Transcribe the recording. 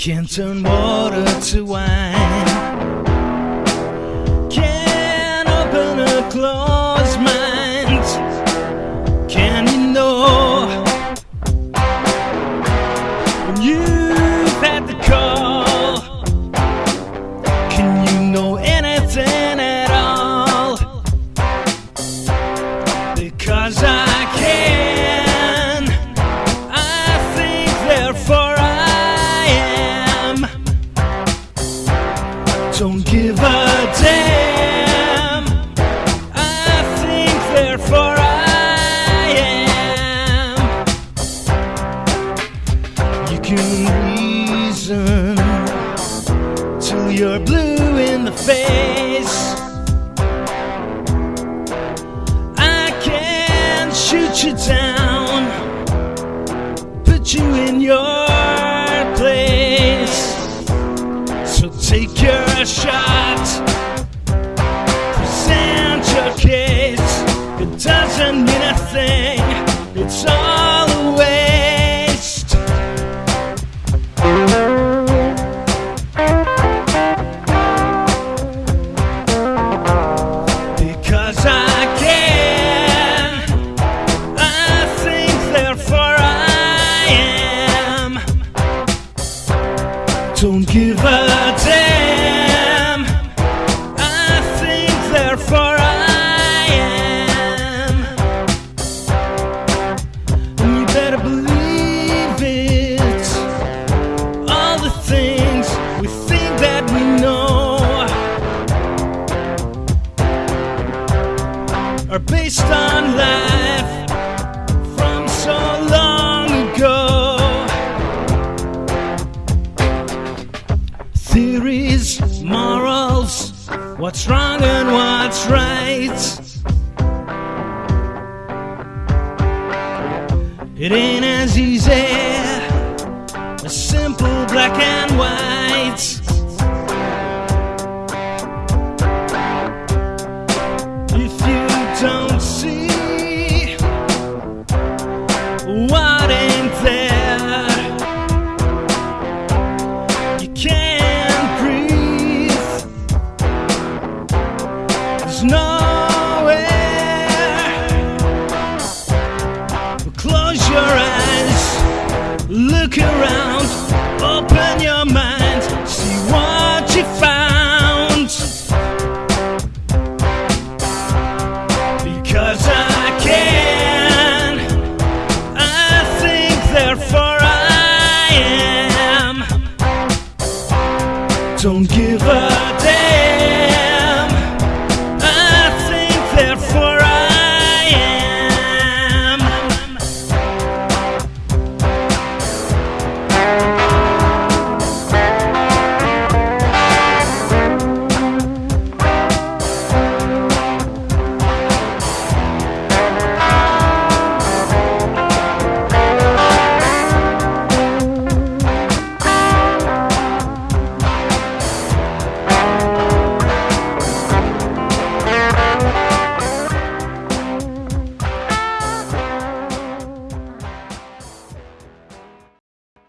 can turn water to wine. Can open a closed mind. Can you know when you've had the call? Can you know anything at all? Because I therefore I am. You can reason till you're blue in the face. I can shoot you down, put you in your Don't give a damn. I think, therefore I am. And you better believe it. All the things we think that we know. are based on life what's wrong and what's right. It ain't as easy as simple black and white. Nowhere. Close your eyes, look around, open your mind, see what you found. Because I can, I think, therefore I am. Don't give